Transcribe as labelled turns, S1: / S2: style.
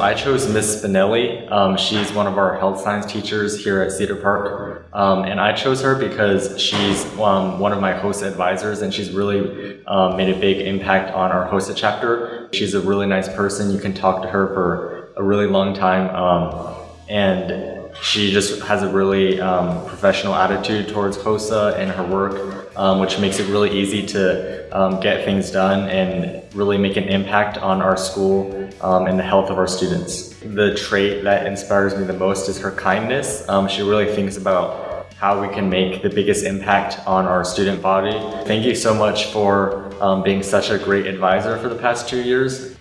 S1: I chose Miss Spinelli. Um, she's one of our health science teachers here at Cedar Park. Um, and I chose her because she's um, one of my HOSA advisors and she's really um, made a big impact on our HOSA chapter. She's a really nice person. You can talk to her for a really long time. Um, and she just has a really um, professional attitude towards HOSA and her work, um, which makes it really easy to um, get things done and really make an impact on our school um, and the health of our students. The trait that inspires me the most is her kindness. Um, she really thinks about how we can make the biggest impact on our student body. Thank you so much for um, being such a great advisor for the past two years.